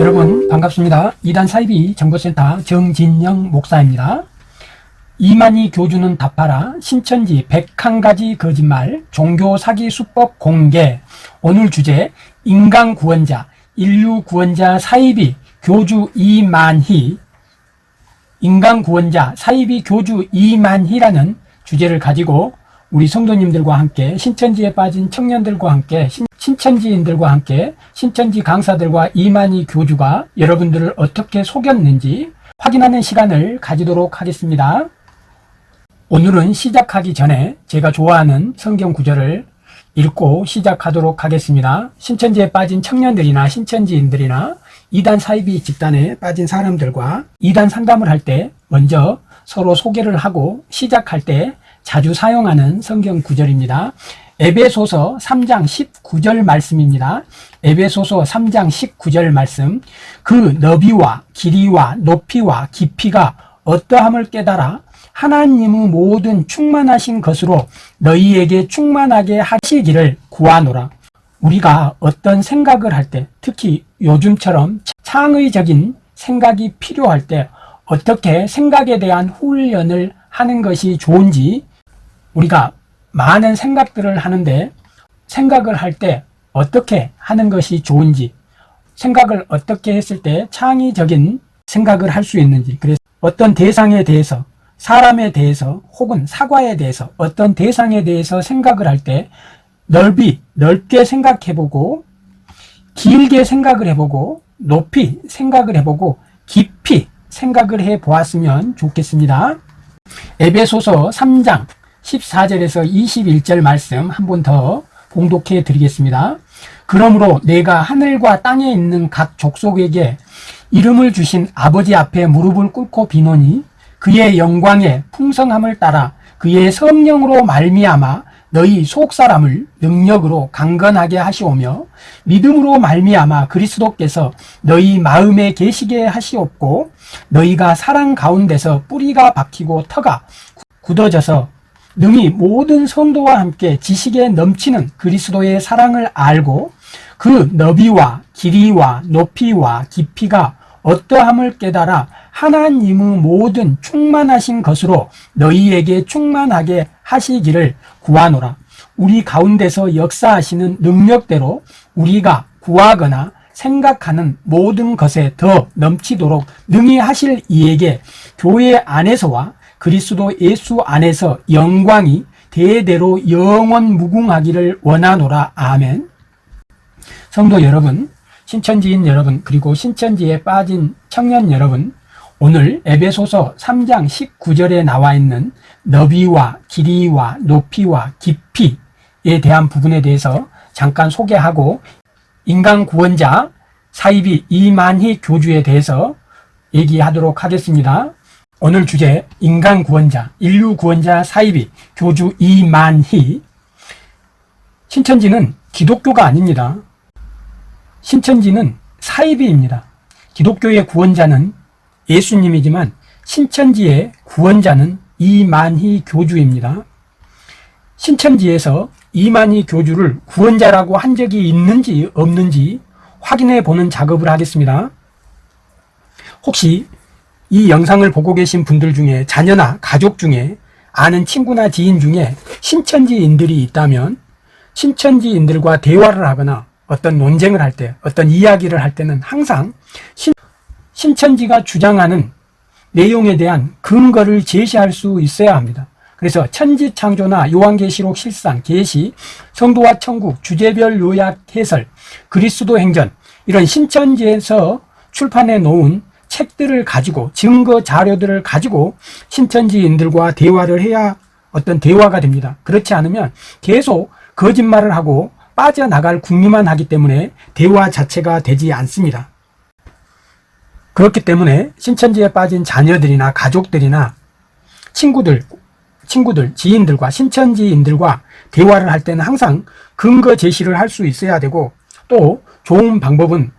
여러분 반갑습니다. 이단 사이비 정보센터 정진영 목사입니다. 이만희 교주는 답하라 신천지 101가지 거짓말 종교 사기 수법 공개 오늘 주제 인간 구원자 인류 구원자 사이비 교주 이만희 인간 구원자 사이비 교주 이만희라는 주제를 가지고 우리 성도님들과 함께 신천지에 빠진 청년들과 함께 신, 신천지인들과 함께 신천지 강사들과 이만희 교주가 여러분들을 어떻게 속였는지 확인하는 시간을 가지도록 하겠습니다. 오늘은 시작하기 전에 제가 좋아하는 성경 구절을 읽고 시작하도록 하겠습니다. 신천지에 빠진 청년들이나 신천지인들이나 이단 사이비 집단에 빠진 사람들과 이단 상담을 할 때 먼저 서로 소개를 하고 시작할 때 자주 사용하는 성경 구절입니다. 에베소서 3장 19절 말씀입니다. 에베소서 3장 19절 말씀 그 너비와 길이와 높이와 깊이가 어떠함을 깨달아 하나님의 모든 충만하신 것으로 너희에게 충만하게 하시기를 구하노라. 우리가 어떤 생각을 할 때 특히 요즘처럼 창의적인 생각이 필요할 때 어떻게 생각에 대한 훈련을 하는 것이 좋은지 우리가 많은 생각들을 하는데 생각을 할 때 어떻게 하는 것이 좋은지 생각을 어떻게 했을 때 창의적인 생각을 할 수 있는지 그래서 어떤 대상에 대해서 사람에 대해서 혹은 사과에 대해서 어떤 대상에 대해서 생각을 할 때 넓이 넓게 생각해보고 길게 생각을 해보고 높이 생각을 해보고 깊이 생각을 해 보았으면 좋겠습니다. 에베소서 3장 14절에서 21절 말씀 한 번 더 봉독해 드리겠습니다. 그러므로 내가 하늘과 땅에 있는 각 족속에게 이름을 주신 아버지 앞에 무릎을 꿇고 비노니 그의 영광의 풍성함을 따라 그의 성령으로 말미암아 너희 속사람을 능력으로 강건하게 하시오며 믿음으로 말미암아 그리스도께서 너희 마음에 계시게 하시옵고 너희가 사랑 가운데서 뿌리가 박히고 터가 굳어져서 능히 모든 성도와 함께 지식에 넘치는 그리스도의 사랑을 알고 그 너비와 길이와 높이와 깊이가 어떠함을 깨달아 하나님의 모든 충만하신 것으로 너희에게 충만하게 하시기를 구하노라. 우리 가운데서 역사하시는 능력대로 우리가 구하거나 생각하는 모든 것에 더 넘치도록 능히 하실 이에게 교회 안에서와 그리스도 예수 안에서 영광이 대대로 영원 무궁하기를 원하노라. 아멘. 성도 여러분, 신천지인 여러분, 그리고 신천지에 빠진 청년 여러분, 오늘 에베소서 3장 19절에 나와 있는 너비와 길이와 높이와 깊이에 대한 부분에 대해서 잠깐 소개하고 인간 구원자 사이비 이만희 교주에 대해서 얘기하도록 하겠습니다. 오늘 주제 인간 구원자, 인류 구원자 사이비 교주 이만희 신천지는 기독교가 아닙니다. 신천지는 사이비입니다. 기독교의 구원자는 예수님이지만 신천지의 구원자는 이만희 교주입니다. 신천지에서 이만희 교주를 구원자라고 한 적이 있는지 없는지 확인해 보는 작업을 하겠습니다. 혹시 이 영상을 보고 계신 분들 중에 자녀나 가족 중에 아는 친구나 지인 중에 신천지인들이 있다면 신천지인들과 대화를 하거나 어떤 논쟁을 할 때, 어떤 이야기를 할 때는 항상 신, 신천지가 주장하는 내용에 대한 근거를 제시할 수 있어야 합니다. 그래서 천지창조나 요한계시록 실상, 계시, 성도와 천국, 주제별 요약 해설, 그리스도 행전 이런 신천지에서 출판해 놓은 책들을 가지고 증거 자료들을 가지고 신천지인들과 대화를 해야 어떤 대화가 됩니다. 그렇지 않으면 계속 거짓말을 하고 빠져나갈 궁리만 하기 때문에 대화 자체가 되지 않습니다. 그렇기 때문에 신천지에 빠진 자녀들이나 가족들이나 친구들, 친구들, 지인들과 신천지인들과 대화를 할 때는 항상 근거 제시를 할 수 있어야 되고 또 좋은 방법은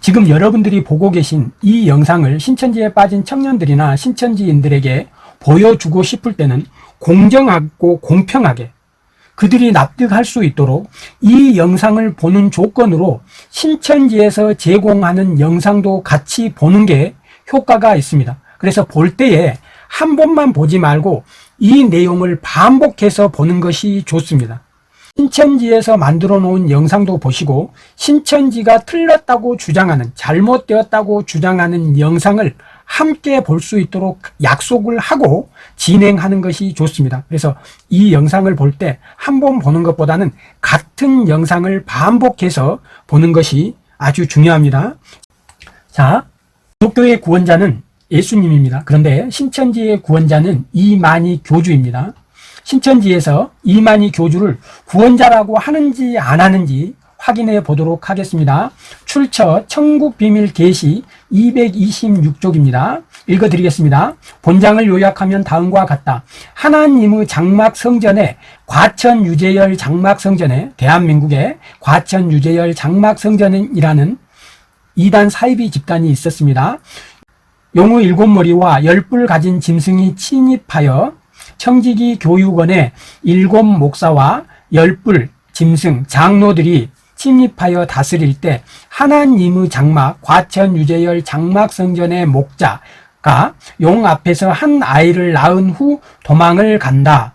지금 여러분들이 보고 계신 이 영상을 신천지에 빠진 청년들이나 신천지인들에게 보여주고 싶을 때는 공정하고 공평하게 그들이 납득할 수 있도록 이 영상을 보는 조건으로 신천지에서 제공하는 영상도 같이 보는 게 효과가 있습니다. 그래서 볼 때에 한 번만 보지 말고 이 내용을 반복해서 보는 것이 좋습니다. 신천지에서 만들어 놓은 영상도 보시고 신천지가 틀렸다고 주장하는 잘못되었다고 주장하는 영상을 함께 볼 수 있도록 약속을 하고 진행하는 것이 좋습니다. 그래서 이 영상을 볼 때 한 번 보는 것보다는 같은 영상을 반복해서 보는 것이 아주 중요합니다. 자, 기독교의 구원자는 예수님입니다. 그런데 신천지의 구원자는 이만희 교주입니다. 신천지에서 이만희 교주를 구원자라고 하는지 안 하는지 확인해 보도록 하겠습니다. 출처 천국비밀 계시 226쪽입니다. 읽어드리겠습니다. 본장을 요약하면 다음과 같다. 하나님의 장막 성전에 과천 유재열 장막 성전에 대한민국의 과천 유재열 장막 성전이라는 이단 사이비 집단이 있었습니다. 용의 일곱 머리와 열뿔 가진 짐승이 침입하여 청지기 교육원의 일곱 목사와 열뿔 짐승 장로들이 침입하여 다스릴 때 하나님의 장막 과천 유재열 장막 성전의 목자가 용 앞에서 한 아이를 낳은 후 도망을 간다.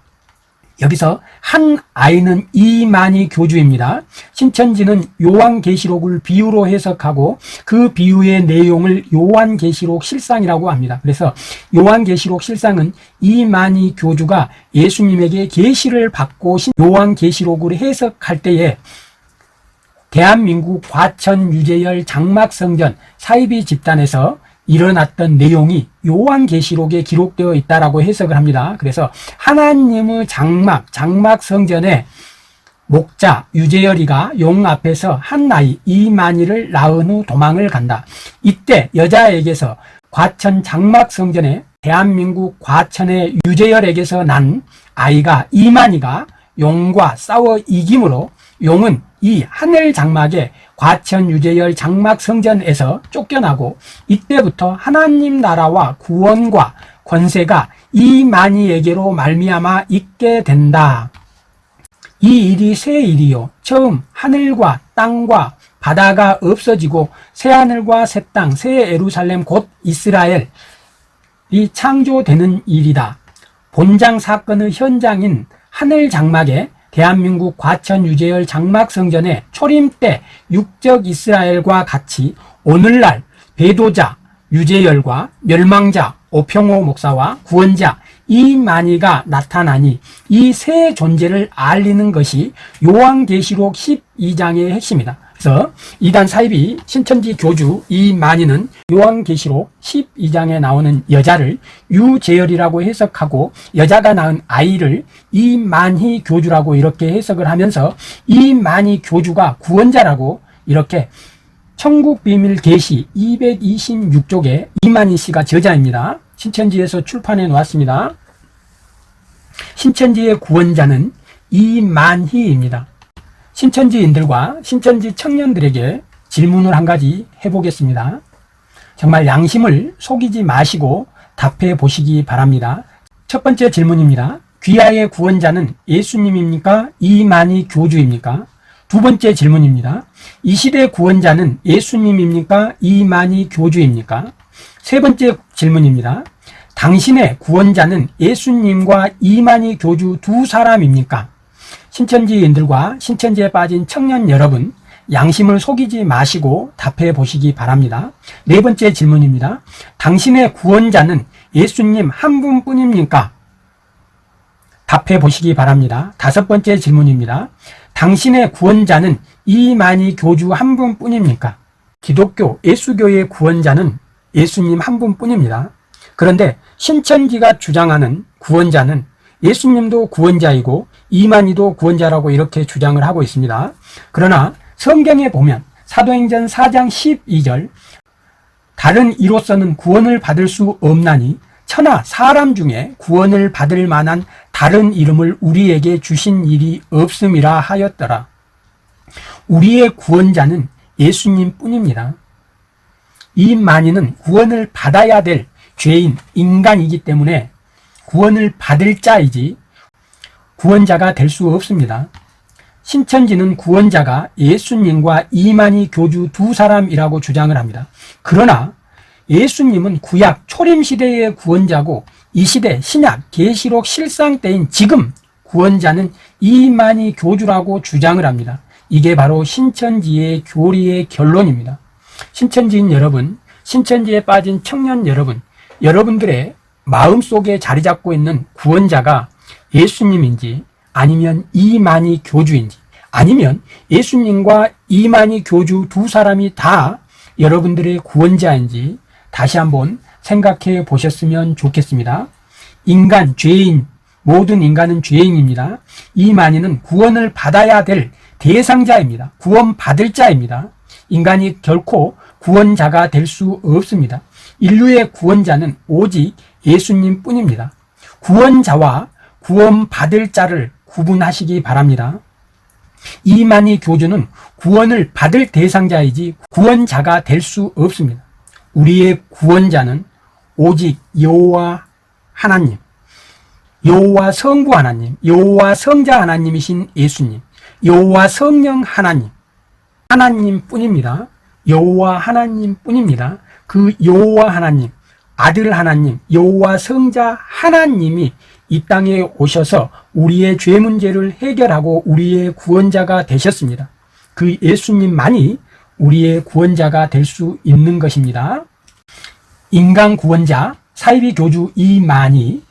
여기서 한 아이는 이만희 교주입니다. 신천지는 요한계시록을 비유로 해석하고 그 비유의 내용을 요한계시록 실상이라고 합니다. 그래서 요한계시록 실상은 이만희 교주가 예수님에게 계시를 받고 요한계시록을 해석할 때에 대한민국 과천 유재열 장막성전 사이비 집단에서 일어났던 내용이 요한계시록에 기록되어 있다라고 해석을 합니다. 그래서 하나님의 장막, 장막 성전에 목자 유재열이가 용 앞에서 한 나이 이만희를 낳은 후 도망을 간다. 이때 여자에게서 과천 장막 성전에 대한민국 과천의 유재열에게서 난 아이가 이만희가 용과 싸워 이김으로 용은 이 하늘 장막에 과천 유재열 장막 성전에서 쫓겨나고 이때부터 하나님 나라와 구원과 권세가 이만희에게로 말미암아 있게 된다. 이 일이 새 일이요. 처음 하늘과 땅과 바다가 없어지고 새 하늘과 새 땅, 새 에루살렘 곧 이스라엘이 창조되는 일이다. 본장 사건의 현장인 하늘 장막에 대한민국 과천 유재열 장막성전의 초림 때 육적 이스라엘과 같이 오늘날 배도자 유재열과 멸망자 오평호 목사와 구원자 이만희가 나타나니 이 세 존재를 알리는 것이 요한계시록 12장의 핵심이다. 그래서 이단 사입이 신천지 교주 이만희는 요한계시록 12장에 나오는 여자를 유재열이라고 해석하고 여자가 낳은 아이를 이만희 교주라고 이렇게 해석을 하면서 이만희 교주가 구원자라고 이렇게 천국비밀 계시 226쪽에 이만희 씨가 저자입니다. 신천지에서 출판해 놓았습니다. 신천지의 구원자는 이만희입니다. 신천지인들과 신천지 청년들에게 질문을 한 가지 해보겠습니다. 정말 양심을 속이지 마시고 답해 보시기 바랍니다. 첫 번째 질문입니다. 귀하의 구원자는 예수님입니까? 이만희 교주입니까? 두 번째 질문입니다. 이 시대 구원자는 예수님입니까? 이만희 교주입니까? 세 번째 질문입니다. 당신의 구원자는 예수님과 이만희 교주 두 사람입니까? 신천지인들과 신천지에 빠진 청년 여러분 양심을 속이지 마시고 답해 보시기 바랍니다. 네 번째 질문입니다. 당신의 구원자는 예수님 한 분뿐입니까? 답해 보시기 바랍니다. 다섯 번째 질문입니다. 당신의 구원자는 이만희 교주 한 분뿐입니까? 기독교 예수교의 구원자는 예수님 한 분뿐입니다. 그런데 신천지가 주장하는 구원자는 예수님도 구원자이고 이만희도 구원자라고 이렇게 주장을 하고 있습니다. 그러나 성경에 보면 사도행전 4장 12절 다른 이로서는 구원을 받을 수 없나니 천하 사람 중에 구원을 받을 만한 다른 이름을 우리에게 주신 일이 없음이라 하였더라. 우리의 구원자는 예수님 뿐입니다. 이 만인은 구원을 받아야 될 죄인, 인간이기 때문에 구원을 받을 자이지 구원자가 될 수 없습니다. 신천지는 구원자가 예수님과 이만희 교주 두 사람이라고 주장을 합니다. 그러나 예수님은 구약 초림 시대의 구원자고 이 시대 신약 계시록 실상 때인 지금 구원자는 이만희 교주라고 주장을 합니다. 이게 바로 신천지의 교리의 결론입니다. 신천지인 여러분, 신천지에 빠진 청년 여러분, 여러분들의 마음속에 자리 잡고 있는 구원자가 예수님인지 아니면 이만희 교주인지 아니면 예수님과 이만희 교주 두 사람이 다 여러분들의 구원자인지 다시 한번 생각해 보셨으면 좋겠습니다. 인간, 죄인, 모든 인간은 죄인입니다. 이만희는 구원을 받아야 될 대상자입니다. 구원받을 자입니다. 인간이 결코 구원자가 될 수 없습니다. 인류의 구원자는 오직 예수님 뿐입니다. 구원자와 구원받을 자를 구분하시기 바랍니다. 이만희 교주는 구원을 받을 대상자이지 구원자가 될 수 없습니다. 우리의 구원자는 오직 여호와 하나님, 여호와 성부 하나님, 여호와 성자 하나님이신 예수님, 여호와 성령 하나님, 하나님뿐입니다. 여호와 하나님뿐입니다. 그 여호와 하나님, 아들 하나님, 여호와 성자 하나님이 이 땅에 오셔서 우리의 죄 문제를 해결하고 우리의 구원자가 되셨습니다. 그 예수님만이 우리의 구원자가 될 수 있는 것입니다. 인간 구원자 사이비 교주 이만희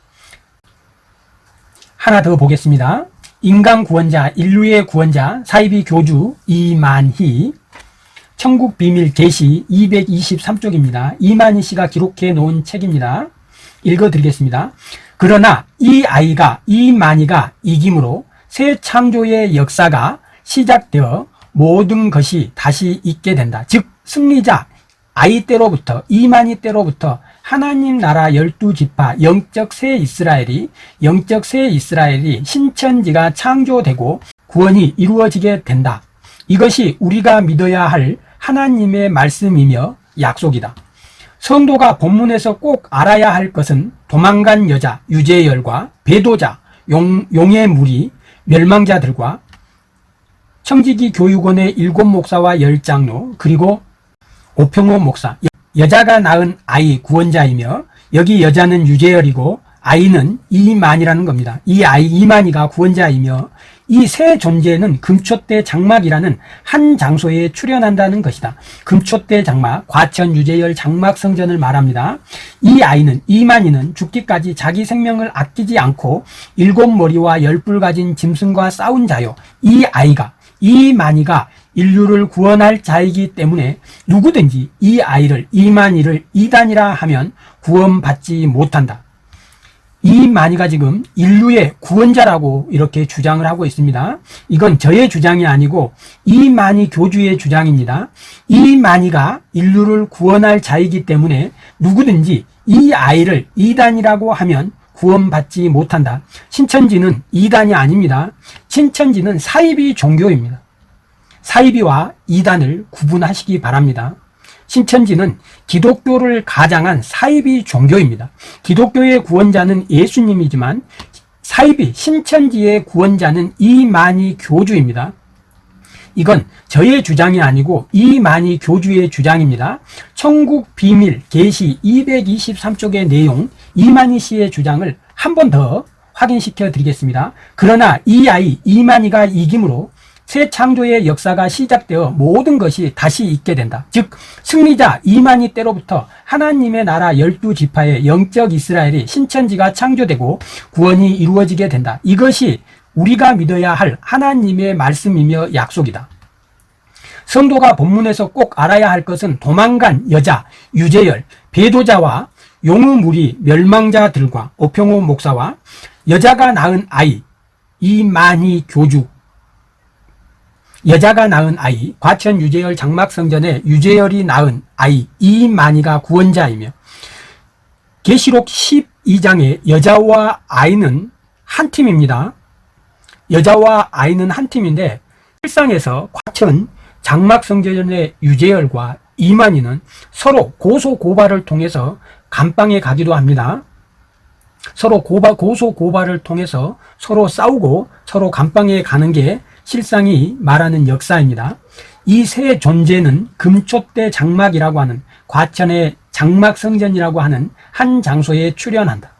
하나 더 보겠습니다. 인간 구원자 인류의 구원자 사이비 교주 이만희 천국 비밀 계시 223쪽입니다. 이만희 씨가 기록해 놓은 책입니다. 읽어드리겠습니다. 그러나 이 아이가 이만희가 이김으로 새 창조의 역사가 시작되어 모든 것이 다시 있게 된다. 즉 승리자 아이 때로부터 이만희 때로부터 하나님 나라 열두 지파 영적 새 이스라엘이 영적 새 이스라엘이 신천지가 창조되고 구원이 이루어지게 된다. 이것이 우리가 믿어야 할 하나님의 말씀이며 약속이다. 성도가 본문에서 꼭 알아야 할 것은 도망간 여자 유재열과 배도자 용, 용의 무리 멸망자들과 청지기 교육원의 일곱 목사와 열 장로 그리고 오평호 목사 여자가 낳은 아이 구원자이며 여기 여자는 유재열이고 아이는 이만이라는 겁니다. 이 아이 이만이가 구원자이며 이 세 존재는 금초대 장막이라는 한 장소에 출현한다는 것이다. 금초대 장막, 과천 유재열 장막 성전을 말합니다. 이 아이는 이만이는 죽기까지 자기 생명을 아끼지 않고 일곱 머리와 열뿔 가진 짐승과 싸운 자요. 이 아이가 이만이가 인류를 구원할 자이기 때문에 누구든지 이 아이를 이만희를 이단이라 하면 구원받지 못한다. 이만희가 지금 인류의 구원자라고 이렇게 주장을 하고 있습니다. 이건 저의 주장이 아니고 이만희 교주의 주장입니다. 이만희가 인류를 구원할 자이기 때문에 누구든지 이 아이를 이단이라고 하면 구원받지 못한다. 신천지는 이단이 아닙니다. 신천지는 사이비 종교입니다. 사이비와 이단을 구분하시기 바랍니다. 신천지는 기독교를 가장한 사이비 종교입니다. 기독교의 구원자는 예수님이지만 사이비 신천지의 구원자는 이만희 교주입니다. 이건 저의 주장이 아니고 이만희 교주의 주장입니다. 천국 비밀 계시 223쪽의 내용 이만희 씨의 주장을 한 번 더 확인시켜 드리겠습니다. 그러나 이 아이 이만희가 이김으로 새 창조의 역사가 시작되어 모든 것이 다시 있게 된다. 즉 승리자 이만희 때로부터 하나님의 나라 열두 지파의 영적 이스라엘이 신천지가 창조되고 구원이 이루어지게 된다. 이것이 우리가 믿어야 할 하나님의 말씀이며 약속이다. 성도가 본문에서 꼭 알아야 할 것은 도망간 여자 유재열, 배도자와 용우무리 멸망자들과 오평호 목사와 여자가 낳은 아이 이만희 교주 여자가 낳은 아이 과천 유재열 장막성전에 유재열이 낳은 아이 이만희가 구원자이며 계시록 12장의 여자와 아이는 한 팀입니다. 여자와 아이는 한 팀인데 실상에서 과천 장막성전의 유재열과 이만희는 서로 고소 고발을 통해서 감방에 가기도 합니다. 서로 고소 고발을 통해서 서로 싸우고 서로 감방에 가는 게 실상이 말하는 역사입니다. 이 세 존재는 금초대 장막이라고 하는 과천의 장막성전이라고 하는 한 장소에 출연한다.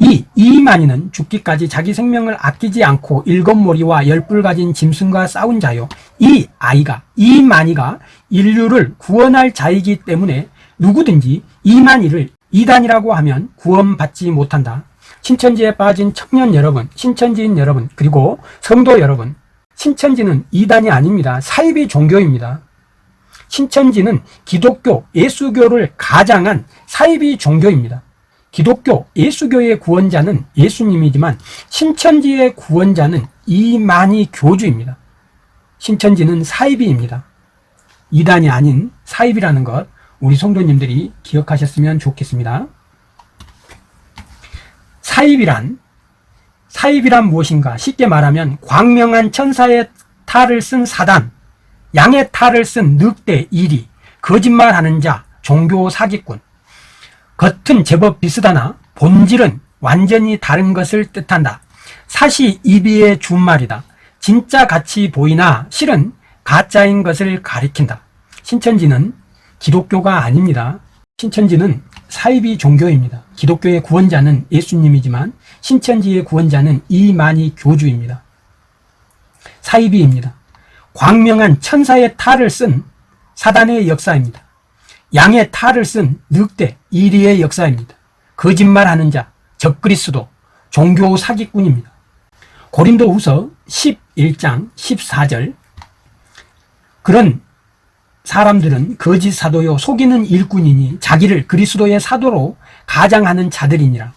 이 이만희는 죽기까지 자기 생명을 아끼지 않고 일곱 머리와 열뿔 가진 짐승과 싸운 자요. 이 아이가 이만희가 인류를 구원할 자이기 때문에 누구든지 이만희를 이단이라고 하면 구원받지 못한다. 신천지에 빠진 청년 여러분, 신천지인 여러분, 그리고 성도 여러분, 신천지는 이단이 아닙니다. 사이비 종교입니다. 신천지는 기독교, 예수교를 가장한 사이비 종교입니다. 기독교, 예수교의 구원자는 예수님이지만 신천지의 구원자는 이만희 교주입니다. 신천지는 사이비입니다. 이단이 아닌 사이비라는 것 우리 성도님들이 기억하셨으면 좋겠습니다. 사입이란 사입이란 무엇인가? 쉽게 말하면 광명한 천사의 탈을 쓴 사단, 양의 탈을 쓴 늑대 이리, 거짓말하는 자, 종교 사기꾼. 겉은 제법 비슷하나 본질은 완전히 다른 것을 뜻한다. 사시 이비의 준말이다. 진짜 같이 보이나 실은 가짜인 것을 가리킨다. 신천지는 기독교가 아닙니다. 신천지는 사이비 종교입니다. 기독교의 구원자는 예수님이지만 신천지의 구원자는 이만희 교주입니다. 사이비입니다. 광명한 천사의 탈을 쓴 사단의 역사입니다. 양의 탈을 쓴 늑대 이리의 역사입니다. 거짓말하는 자, 적그리스도, 종교 사기꾼입니다. 고린도 후서 11장 14절 그런 사람들은 거짓 사도요 속이는 일꾼이니 자기를 그리스도의 사도로 가장하는 자들이니라.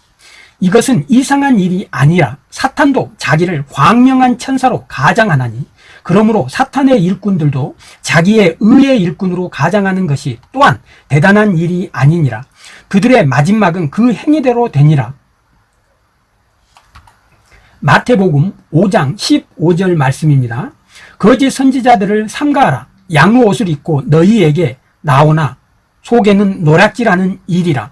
이것은 이상한 일이 아니라 사탄도 자기를 광명한 천사로 가장하나니 그러므로 사탄의 일꾼들도 자기의 의의 일꾼으로 가장하는 것이 또한 대단한 일이 아니니라. 그들의 마지막은 그 행위대로 되니라. 마태복음 5장 15절 말씀입니다. 거짓 선지자들을 삼가하라. 양의 옷을 입고 너희에게 나오나 속에는 노략질하는 일이라.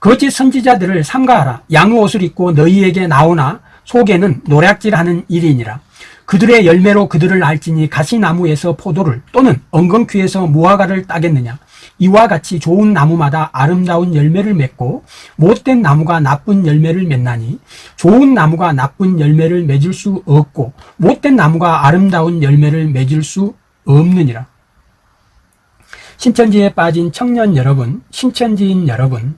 거짓 선지자들을 삼가하라. 양의 옷을 입고 너희에게 나오나 속에는 노략질하는 일이니라. 그들의 열매로 그들을 알지니 가시나무에서 포도를 또는 엉겅퀴에서 무화과를 따겠느냐. 이와 같이 좋은 나무마다 아름다운 열매를 맺고 못된 나무가 나쁜 열매를 맺나니 좋은 나무가 나쁜 열매를 맺을 수 없고 못된 나무가 아름다운 열매를 맺을 수 없느니라. 신천지에 빠진 청년 여러분, 신천지인 여러분,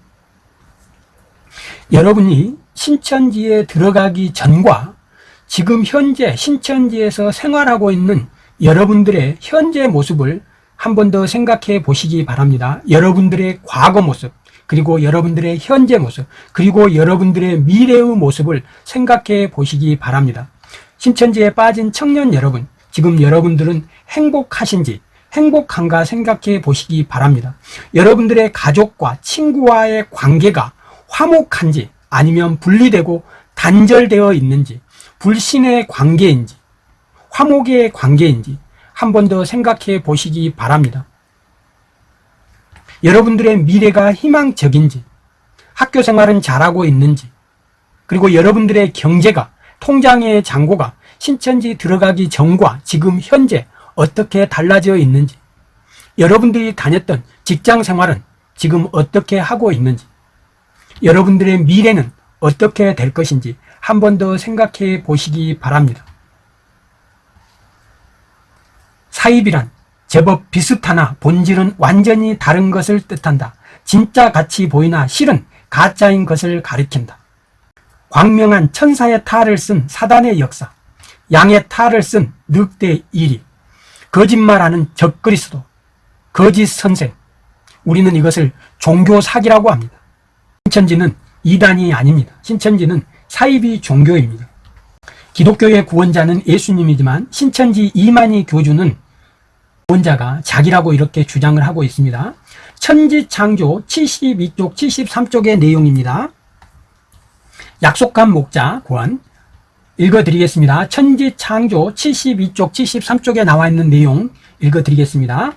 여러분이 신천지에 들어가기 전과 지금 현재 신천지에서 생활하고 있는 여러분들의 현재 모습을 한 번 더 생각해 보시기 바랍니다. 여러분들의 과거 모습, 그리고 여러분들의 현재 모습, 그리고 여러분들의 미래의 모습을 생각해 보시기 바랍니다. 신천지에 빠진 청년 여러분, 지금 여러분들은 행복하신지 행복한가 생각해 보시기 바랍니다. 여러분들의 가족과 친구와의 관계가 화목한지 아니면 분리되고 단절되어 있는지 불신의 관계인지 화목의 관계인지 한 번 더 생각해 보시기 바랍니다. 여러분들의 미래가 희망적인지 학교 생활은 잘하고 있는지 그리고 여러분들의 경제가 통장의 잔고가 신천지 들어가기 전과 지금 현재 어떻게 달라져 있는지 여러분들이 다녔던 직장 생활은 지금 어떻게 하고 있는지 여러분들의 미래는 어떻게 될 것인지 한 번 더 생각해 보시기 바랍니다. 사입이란 제법 비슷하나 본질은 완전히 다른 것을 뜻한다. 진짜 같이 보이나 실은 가짜인 것을 가리킨다. 광명한 천사의 탈을 쓴 사단의 역사, 양의 탈을 쓴 늑대 일이, 거짓말하는 적그리스도, 거짓 선생, 우리는 이것을 종교 사기라고 합니다. 신천지는 이단이 아닙니다. 신천지는 사이비 종교입니다. 기독교의 구원자는 예수님이지만 신천지 이만희 교주는 구원자가 자기라고 이렇게 주장을 하고 있습니다. 천지창조 72쪽, 73쪽의 내용입니다. 약속한 목자 구원 읽어드리겠습니다. 천지창조 72쪽, 73쪽에 나와 있는 내용 읽어드리겠습니다.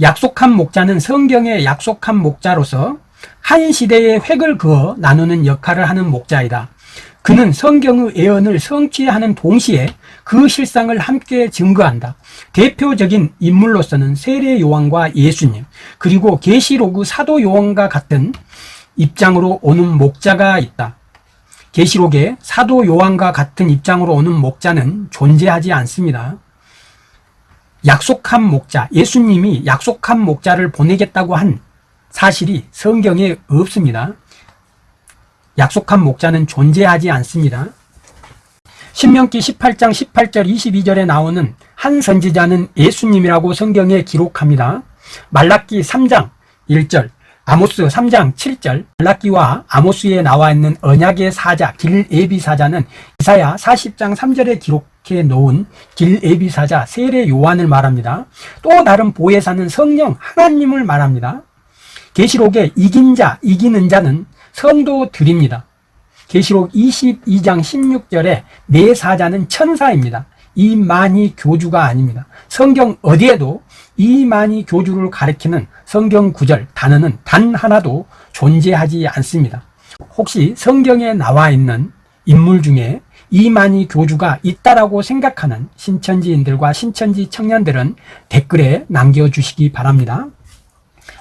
약속한 목자는 성경의 약속한 목자로서 한 시대의 획을 그어 나누는 역할을 하는 목자이다. 그는 성경의 예언을 성취하는 동시에 그 실상을 함께 증거한다. 대표적인 인물로서는 세례 요한과 예수님, 그리고 계시록의 사도 요한과 같은 입장으로 오는 목자가 있다. 계시록에 사도 요한과 같은 입장으로 오는 목자는 존재하지 않습니다. 약속한 목자, 예수님이 약속한 목자를 보내겠다고 한 사실이 성경에 없습니다. 약속한 목자는 존재하지 않습니다. 신명기 18장 18절 22절에 나오는 한 선지자는 예수님이라고 성경에 기록합니다. 말라기 3장 1절, 아모스 3장 7절, 말라기와 아모스에 나와 있는 언약의 사자 길에비 사자는 이사야 40장 3절에 기록해 놓은 길에비 사자 세례 요한을 말합니다. 또 다른 보혜사는 성령 하나님을 말합니다. 계시록에 이긴 자, 이기는 자는 성도들입니다. 계시록 22장 16절에 내 사자는 천사입니다. 이만희 교주가 아닙니다. 성경 어디에도 이만희 교주를 가리키는 성경 구절 단어는 단 하나도 존재하지 않습니다. 혹시 성경에 나와 있는 인물 중에 이만희 교주가 있다라고 생각하는 신천지인들과 신천지 청년들은 댓글에 남겨주시기 바랍니다.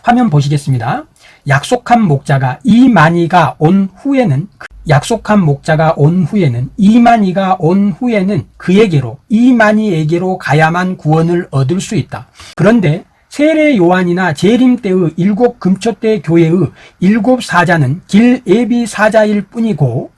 화면 보시겠습니다. 약속한 목자가 이만희가 온 후에는 약속한 목자가 온 후에는 이만희가 온 후에는 그에게로 이만희에게로 가야만 구원을 얻을 수 있다. 그런데 세례 요한이나 재림 때의 일곱 금초대 교회의 일곱 사자는 길 예비 사자일 뿐이고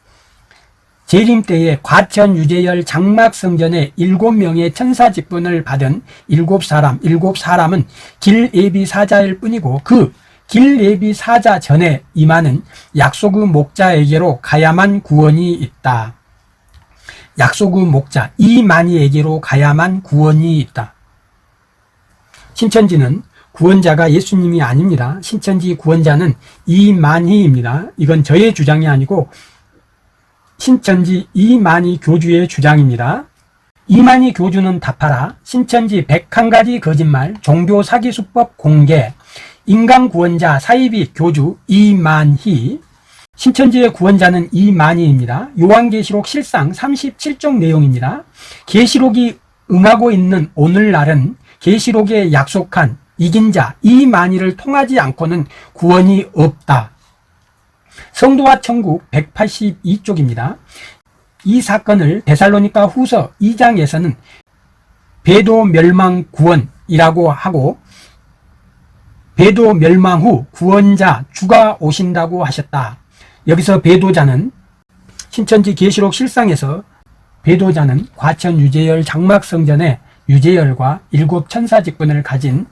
재림 때에 과천 유재열 장막 성전에 일곱 명의 천사 직분을 받은 일곱 사람, 일곱 사람은 길 예비 사자일 뿐이고 그 길 예비 사자 전에 임하는 약속의 목자에게로 가야만 구원이 있다. 약속의 목자 이만희에게로 가야만 구원이 있다. 신천지는 구원자가 예수님이 아닙니다. 신천지 구원자는 이만희입니다. 이건 저의 주장이 아니고 신천지 이만희 교주의 주장입니다. 이만희 교주는 답하라 신천지 101가지 거짓말 종교 사기 수법 공개 인간 구원자 사이비 교주 이만희 신천지의 구원자는 이만희입니다. 요한계시록 실상 37종 내용입니다. 계시록이 응하고 있는 오늘날은 계시록에 약속한 이긴 자 이만희를 통하지 않고는 구원이 없다. 성도와 천국 182쪽입니다. 이 사건을 데살로니가 후서 2장에서는 배도 멸망 구원이라고 하고 배도 멸망 후 구원자 주가 오신다고 하셨다. 여기서 배도자는 신천지 계시록 실상에서 배도자는 과천 유재열 장막성전의 유재열과 일곱 천사 직분을 가진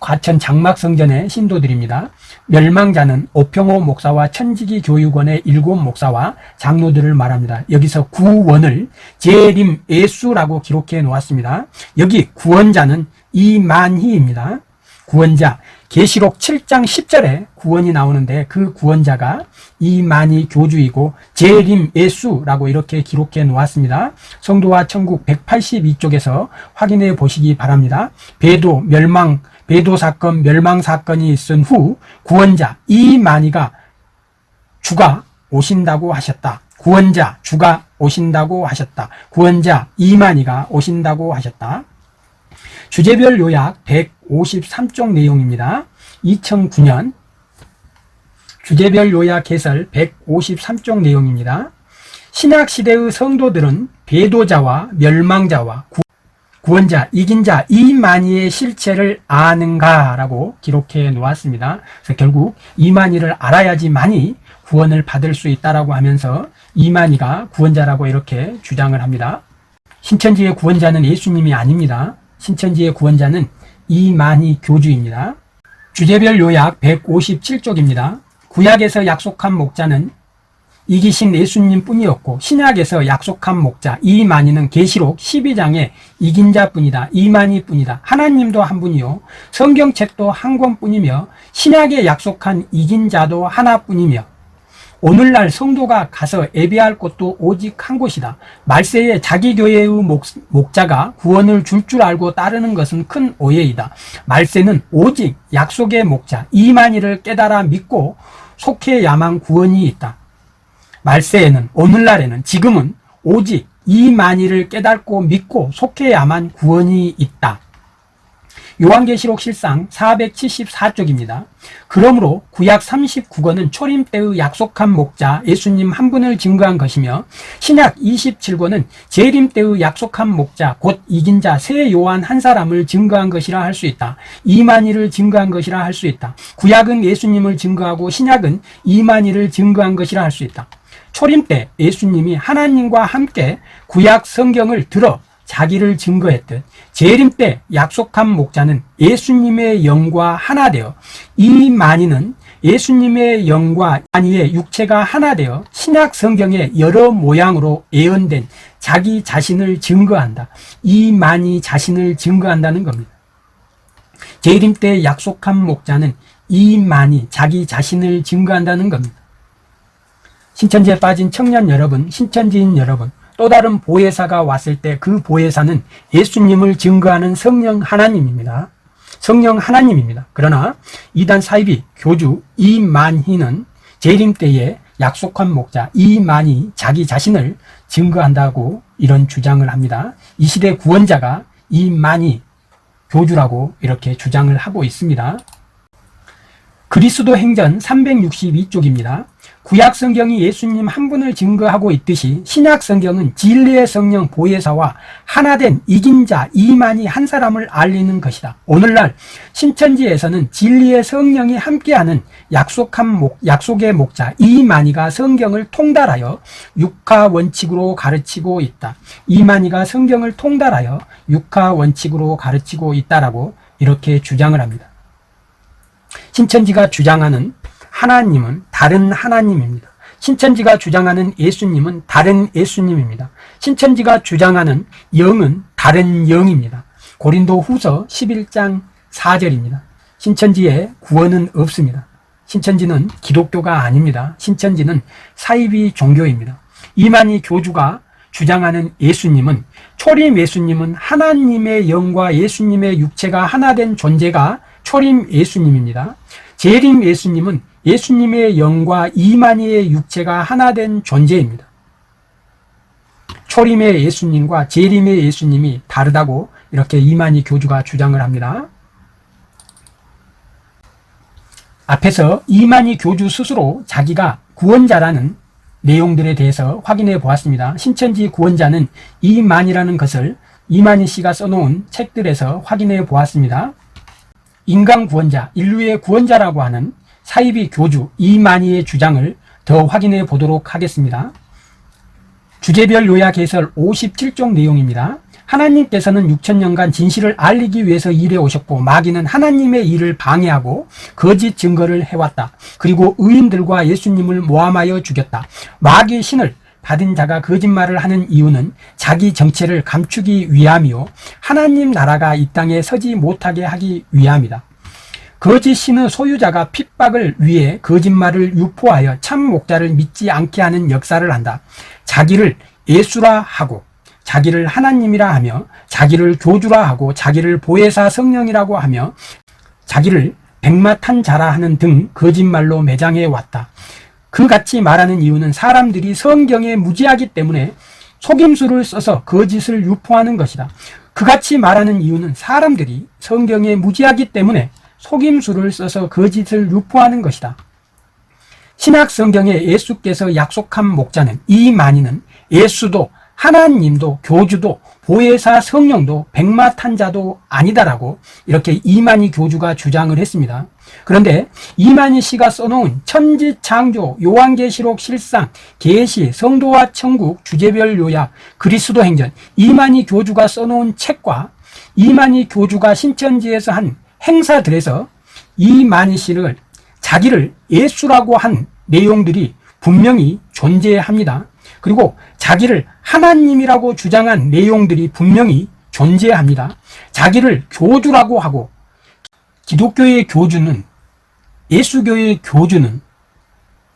과천 장막성전의 신도들입니다. 멸망자는 오평호 목사와 천지기 교육원의 일곱 목사와 장로들을 말합니다. 여기서 구원을 재림 예수라고 기록해 놓았습니다. 여기 구원자는 이만희입니다. 구원자 계시록 7장 10절에 구원이 나오는데 그 구원자가 이만희 교주이고 재림 예수라고 이렇게 기록해 놓았습니다. 성도와 천국 182쪽에서 확인해 보시기 바랍니다. 배도 멸망 배도 사건 멸망 사건이 있은 후 구원자 이만희가 주가 오신다고 하셨다. 구원자 주가 오신다고 하셨다. 구원자 이만희가 오신다고 하셨다. 주제별 요약 153쪽 내용입니다. 2009년 주제별 요약 해설 153쪽 내용입니다. 신약시대의 성도들은 배도자와 멸망자와 구원자, 이긴 자, 이만희의 실체를 아는가 라고 기록해 놓았습니다. 그래서 결국 이만희를 알아야지만이 구원을 받을 수 있다라고 하면서 이만희가 구원자라고 이렇게 주장을 합니다. 신천지의 구원자는 예수님이 아닙니다. 신천지의 구원자는 이만희 교주입니다. 주제별 요약 157쪽입니다. 구약에서 약속한 목자는 이기신 예수님 뿐이었고 신약에서 약속한 목자 이만희는 계시록 12장에 이긴 자뿐이다. 이만희 뿐이다. 하나님도 한 분이요. 성경책도 한 권뿐이며 신약에 약속한 이긴 자도 하나뿐이며 오늘날 성도가 가서 예배할 곳도 오직 한 곳이다. 말세에 자기 교회의 목, 목자가 구원을 줄줄 알고 따르는 것은 큰 오해이다. 말세는 오직 약속의 목자 이만희를 깨달아 믿고 속해야만 구원이 있다. 말세에는 오늘날에는 지금은 오직 이만희를 깨닫고 믿고 속해야만 구원이 있다. 요한계시록 실상 474쪽입니다. 그러므로 구약 39권은 초림 때의 약속한 목자 예수님 한 분을 증거한 것이며 신약 27권은 재림 때의 약속한 목자 곧 이긴 자새 요한 한 사람을 증거한 것이라 할 수 있다. 이만희를 증거한 것이라 할 수 있다. 구약은 예수님을 증거하고 신약은 이만희를 증거한 것이라 할 수 있다. 초림 때 예수님이 하나님과 함께 구약 성경을 들어 자기를 증거했듯 재림 때 약속한 목자는 예수님의 영과 하나 되어 이 만인은 예수님의 영과 만이의 육체가 하나 되어 신약 성경의 여러 모양으로 예언된 자기 자신을 증거한다. 이 만이 자신을 증거한다는 겁니다. 재림 때 약속한 목자는 이 만이 자기 자신을 증거한다는 겁니다. 신천지에 빠진 청년 여러분, 신천지인 여러분, 또 다른 보혜사가 왔을 때 그 보혜사는 예수님을 증거하는 성령 하나님입니다. 성령 하나님입니다. 그러나 이단 사이비 교주 이만희는 재림 때에 약속한 목자 이만희 자기 자신을 증거한다고 이런 주장을 합니다. 이 시대 구원자가 이만희 교주라고 이렇게 주장을 하고 있습니다. 그리스도 행전 362쪽입니다. 구약 성경이 예수님 한 분을 증거하고 있듯이 신약 성경은 진리의 성령 보혜사와 하나된 이긴 자 이만희 한 사람을 알리는 것이다. 오늘날 신천지에서는 진리의 성령이 함께하는 약속한 목, 약속의 목자 이만희가 성경을 통달하여 육하 원칙으로 가르치고 있다. 이만희가 성경을 통달하여 육하 원칙으로 가르치고 있다라고 이렇게 주장을 합니다. 신천지가 주장하는 하나님은 다른 하나님입니다. 신천지가 주장하는 예수님은 다른 예수님입니다. 신천지가 주장하는 영은 다른 영입니다. 고린도 후서 11장 4절입니다. 신천지에 구원은 없습니다. 신천지는 기독교가 아닙니다. 신천지는 사이비 종교입니다. 이만희 교주가 주장하는 예수님은 초림 예수님은 하나님의 영과 예수님의 육체가 하나 된 존재가 초림 예수님입니다. 재림 예수님은 예수님의 영과 이만희의 육체가 하나 된 존재입니다. 초림의 예수님과 재림의 예수님이 다르다고 이렇게 이만희 교주가 주장을 합니다. 앞에서 이만희 교주 스스로 자기가 구원자라는 내용들에 대해서 확인해 보았습니다. 신천지 구원자는 이만이라는 것을 이만희 씨가 써놓은 책들에서 확인해 보았습니다. 인간 구원자, 인류의 구원자라고 하는 사이비 교주 이만희의 주장을 더 확인해 보도록 하겠습니다. 주제별 요약 해설 57종 내용입니다. 하나님께서는 6천년간 진실을 알리기 위해서 일해 오셨고 마귀는 하나님의 일을 방해하고 거짓 증거를 해왔다. 그리고 의인들과 예수님을 모함하여 죽였다. 마귀의 신을 받은 자가 거짓말을 하는 이유는 자기 정체를 감추기 위함이요 하나님 나라가 이 땅에 서지 못하게 하기 위함이다. 거짓 신의 소유자가 핍박을 위해 거짓말을 유포하여 참 목자를 믿지 않게 하는 역사를 한다. 자기를 예수라 하고 자기를 하나님이라 하며 자기를 교주라 하고 자기를 보혜사 성령이라고 하며 자기를 백마탄 자라 하는 등 거짓말로 매장해 왔다. 그같이 말하는 이유는 사람들이 성경에 무지하기 때문에 속임수를 써서 거짓을 유포하는 것이다. 그같이 말하는 이유는 사람들이 성경에 무지하기 때문에 속임수를 써서 거짓을 유포하는 것이다. 신약 성경에 예수께서 약속한 목자는 이 만인은 예수도 하나님도 교주도 보혜사 성령도 백마탄자도 아니다라고 이렇게 이만희 교주가 주장을 했습니다. 그런데 이만희 씨가 써놓은 천지창조, 요한계시록 실상, 계시, 성도와 천국, 주제별 요약, 그리스도 행전 이만희 교주가 써놓은 책과 이만희 교주가 신천지에서 한 행사들에서 이만희 씨를 자기를 예수라고 한 내용들이 분명히 존재합니다. 그리고 자기를 하나님이라고 주장한 내용들이 분명히 존재합니다. 자기를 교주라고 하고 기독교의 교주는 예수교의 교주는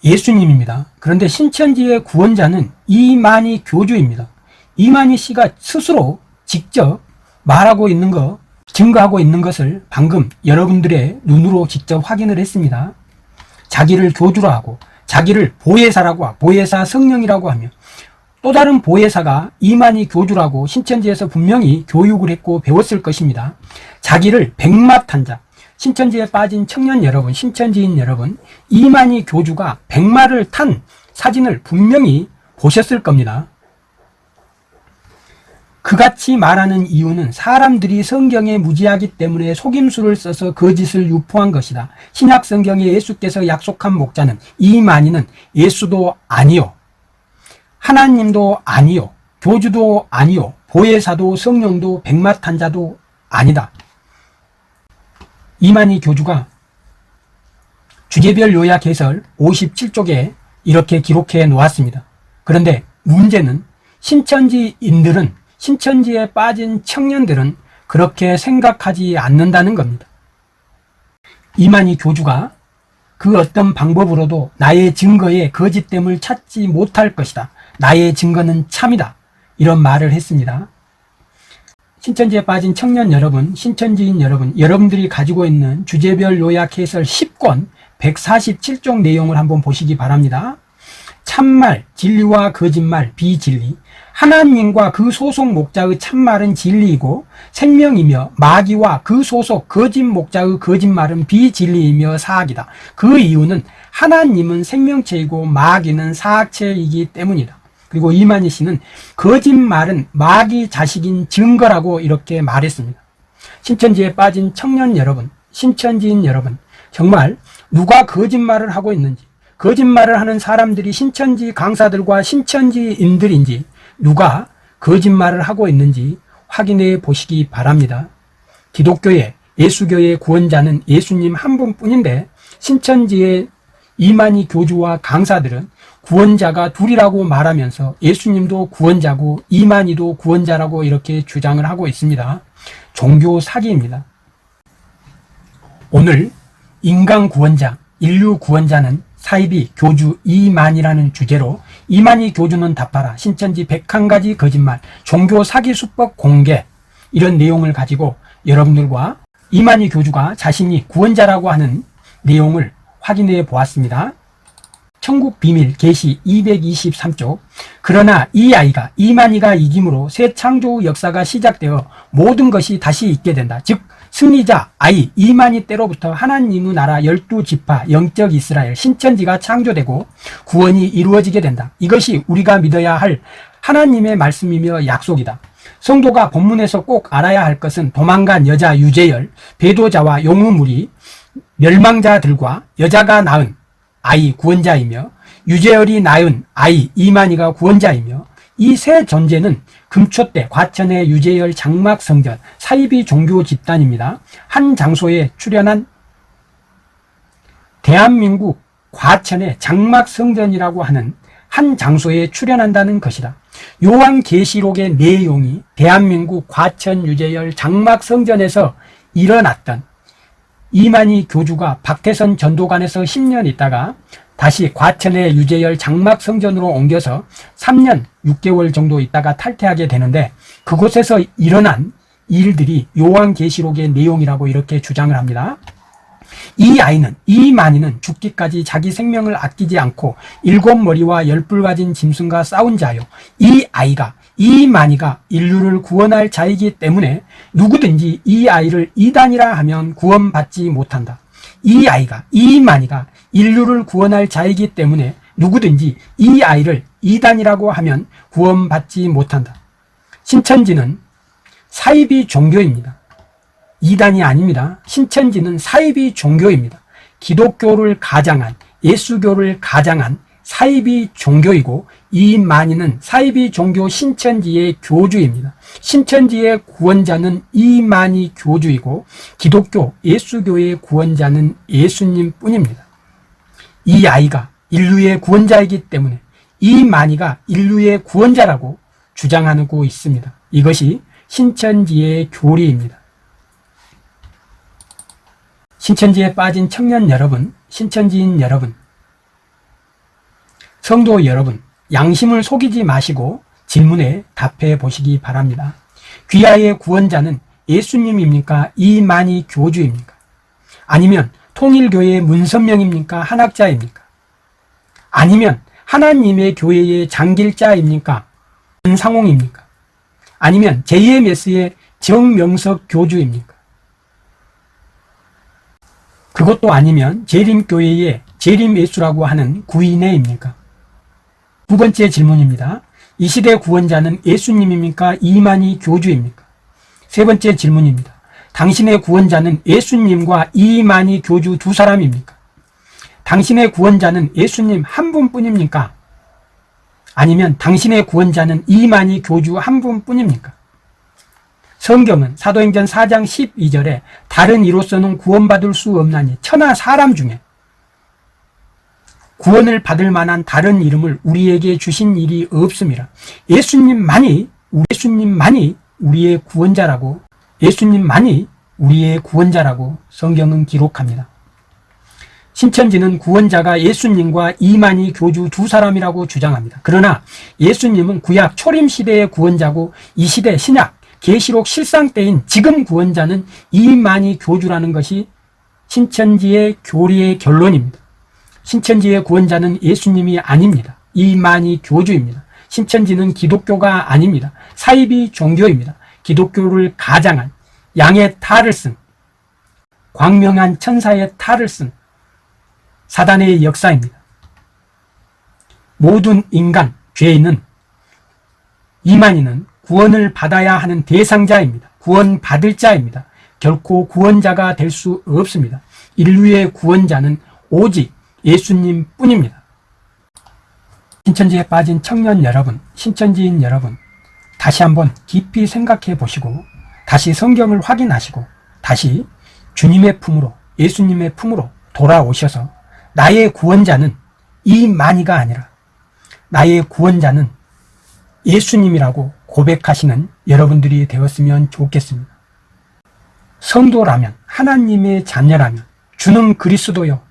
예수님입니다. 그런데 신천지의 구원자는 이만희 교주입니다. 이만희 씨가 스스로 직접 말하고 있는 거, 증거하고 있는 것을 방금 여러분들의 눈으로 직접 확인을 했습니다. 자기를 교주라 하고 자기를 보혜사라고 하고 보혜사 성령이라고 하며 또 다른 보혜사가 이만희 교주라고 신천지에서 분명히 교육을 했고 배웠을 것입니다. 자기를 백마탄자, 신천지에 빠진 청년 여러분, 신천지인 여러분, 이만희 교주가 백마를 탄 사진을 분명히 보셨을 겁니다. 그같이 말하는 이유는 사람들이 성경에 무지하기 때문에 속임수를 써서 거짓을 유포한 것이다. 신약 성경에 예수께서 약속한 목자는 이만희는 예수도 아니요. 하나님도 아니요. 교주도 아니요. 보혜사도 성령도 백마탄자도 아니다. 이만희 교주가 주제별 요약 해설 57쪽에 이렇게 기록해 놓았습니다. 그런데 문제는 신천지인들은 신천지에 빠진 청년들은 그렇게 생각하지 않는다는 겁니다. 이만희 교주가 그 어떤 방법으로도 나의 증거에 거짓됨을 찾지 못할 것이다. 나의 증거는 참이다. 이런 말을 했습니다. 신천지에 빠진 청년 여러분, 신천지인 여러분, 여러분들이 가지고 있는 주제별 요약 해설 10권 147쪽 내용을 한번 보시기 바랍니다. 참말, 진리와 거짓말, 비진리, 하나님과 그 소속 목자의 참말은 진리이고 생명이며 마귀와 그 소속 거짓 목자의 거짓말은 비진리이며 사악이다. 그 이유는 하나님은 생명체이고 마귀는 사악체이기 때문이다. 그리고 이만희 씨는 거짓말은 마귀 자식인 증거라고 이렇게 말했습니다. 신천지에 빠진 청년 여러분, 신천지인 여러분, 정말 누가 거짓말을 하고 있는지, 거짓말을 하는 사람들이 신천지 강사들과 신천지인들인지, 누가 거짓말을 하고 있는지 확인해 보시기 바랍니다. 기독교의 예수교의 구원자는 예수님 한 분뿐인데 신천지의 이만희 교주와 강사들은 구원자가 둘이라고 말하면서 예수님도 구원자고 이만희도 구원자라고 이렇게 주장을 하고 있습니다. 종교 사기입니다. 오늘 인간 구원자, 인류 구원자는 사이비 교주 이만이라는 주제로 이만희 교주는 답하라 신천지 101가지 거짓말 종교 사기 수법 공개 이런 내용을 가지고 여러분들과 이만희 교주가 자신이 구원자라고 하는 내용을 확인해 보았습니다. 천국 비밀 게시 223쪽 그러나 이 아이가 이만희가 이김으로 새 창조 역사가 시작되어 모든 것이 다시 있게 된다. 즉 승리자 아이 이만희 때로부터 하나님의 나라 열두 지파 영적 이스라엘 신천지가 창조되고 구원이 이루어지게 된다. 이것이 우리가 믿어야 할 하나님의 말씀이며 약속이다. 성도가 본문에서 꼭 알아야 할 것은 도망간 여자 유재열, 배도자와 용우물이 멸망자들과 여자가 낳은 아이 구원자이며 유재열이 낳은 아이 이만희가 구원자이며 이세 존재는 금초 때 과천의 유재열 장막 성전 사이비 종교 집단입니다. 한 장소에 출연한 대한민국 과천의 장막 성전이라고 하는 한 장소에 출연한다는 것이다. 요한계시록의 내용이 대한민국 과천 유재열 장막 성전에서 일어났던 이만희 교주가 박태선 전도관에서 10년 있다가 다시 과천의 유재열 장막 성전으로 옮겨서 3년 6개월 정도 있다가 탈퇴하게 되는데 그곳에서 일어난 일들이 요한계시록의 내용이라고 이렇게 주장을 합니다. 이 아이는 이만희는 죽기까지 자기 생명을 아끼지 않고 일곱 머리와 열불 가진 짐승과 싸운 자요. 이 아이가 이만희가 인류를 구원할 자이기 때문에 누구든지 이 아이를 이단이라 하면 구원받지 못한다. 이 아이가 이만희가 인류를 구원할 자이기 때문에 누구든지 이 아이를 이단이라고 하면 구원받지 못한다. 신천지는 사이비 종교입니다. 이단이 아닙니다. 신천지는 사이비 종교입니다. 기독교를 가장한 예수교를 가장한 사이비 종교이고 이만희는 사이비 종교 신천지의 교주입니다. 신천지의 구원자는 이만희 교주이고 기독교 예수교의 구원자는 예수님 뿐입니다. 이 아이가 인류의 구원자이기 때문에 이만희가 인류의 구원자라고 주장하고 있습니다. 이것이 신천지의 교리입니다. 신천지에 빠진 청년 여러분, 신천지인 여러분, 성도 여러분, 양심을 속이지 마시고 질문에 답해 보시기 바랍니다. 귀하의 구원자는 예수님입니까? 이만희 교주입니까? 아니면 통일교회 문선명입니까? 한학자입니까? 아니면 하나님의 교회의 장길자입니까? 은상홍입니까? 아니면 JMS의 정명석 교주입니까? 그것도 아니면 재림교회의 재림예수라고 하는 구인회입니까? 두 번째 질문입니다. 이 시대 구원자는 예수님입니까? 이만희 교주입니까? 세 번째 질문입니다. 당신의 구원자는 예수님과 이만희 교주 두 사람입니까? 당신의 구원자는 예수님 한 분뿐입니까? 아니면 당신의 구원자는 이만희 교주 한 분뿐입니까? 성경은 사도행전 4장 12절에 다른 이로서는 구원받을 수 없나니 천하 사람 중에 구원을 받을 만한 다른 이름을 우리에게 주신 일이 없습니다. 예수님만이 예수님만이 우리의 구원자라고 예수님만이 우리의 구원자라고 성경은 기록합니다. 신천지는 구원자가 예수님과 이만희 교주 두 사람이라고 주장합니다. 그러나 예수님은 구약 초림 시대의 구원자고 이 시대 신약 계시록 실상 때인 지금 구원자는 이만희 교주라는 것이 신천지의 교리의 결론입니다. 신천지의 구원자는 예수님이 아닙니다. 이만희 교주입니다. 신천지는 기독교가 아닙니다. 사이비 종교입니다. 기독교를 가장한 양의 탈을 쓴 광명한 천사의 탈을 쓴 사단의 역사입니다. 모든 인간, 죄인은 이만희는 구원을 받아야 하는 대상자입니다. 구원 받을 자입니다. 결코 구원자가 될 수 없습니다. 인류의 구원자는 오직 예수님 뿐입니다. 신천지에 빠진 청년 여러분, 신천지인 여러분, 다시 한번 깊이 생각해 보시고, 다시 성경을 확인하시고, 다시 주님의 품으로, 예수님의 품으로 돌아오셔서, 나의 구원자는 이 많이가 아니라, 나의 구원자는 예수님이라고 고백하시는 여러분들이 되었으면 좋겠습니다. 성도라면, 하나님의 자녀라면, 주는 그리스도요,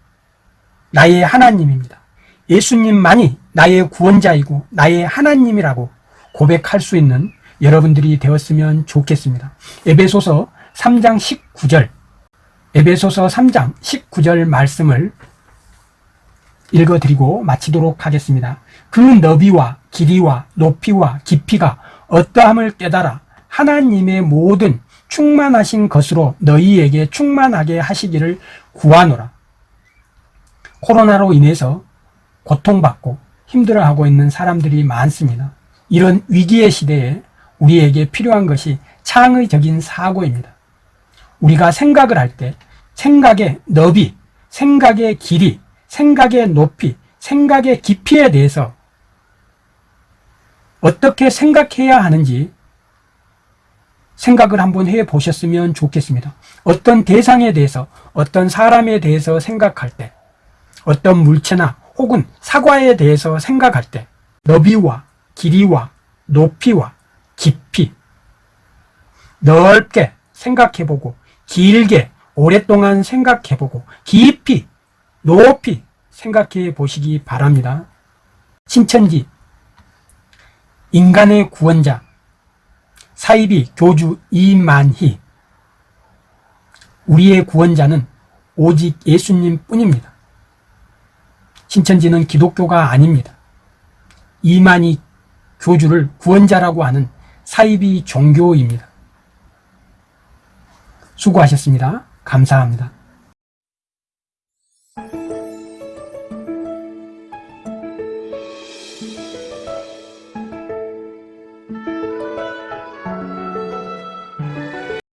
나의 하나님입니다. 예수님만이 나의 구원자이고 나의 하나님이라고 고백할 수 있는 여러분들이 되었으면 좋겠습니다. 에베소서 3장 19절 에베소서 3장 19절 말씀을 읽어드리고 마치도록 하겠습니다. 그 너비와 길이와 높이와 깊이가 어떠함을 깨달아 하나님의 모든 충만하신 것으로 너희에게 충만하게 하시기를 구하노라. 코로나로 인해서 고통받고 힘들어하고 있는 사람들이 많습니다. 이런 위기의 시대에 우리에게 필요한 것이 창의적인 사고입니다. 우리가 생각을 할 때 생각의 너비, 생각의 길이, 생각의 높이, 생각의 깊이에 대해서 어떻게 생각해야 하는지 생각을 한번 해 보셨으면 좋겠습니다. 어떤 대상에 대해서, 어떤 사람에 대해서 생각할 때 어떤 물체나 혹은 사과에 대해서 생각할 때 너비와 길이와 높이와 깊이 넓게 생각해보고 길게 오랫동안 생각해보고 깊이 높이 생각해 보시기 바랍니다. 신천지 인간의 구원자 사이비 교주 이만희 우리의 구원자는 오직 예수님 뿐입니다. 신천지는 기독교가 아닙니다. 이만희 교주를 구원자라고 하는 사이비 종교입니다. 수고하셨습니다. 감사합니다.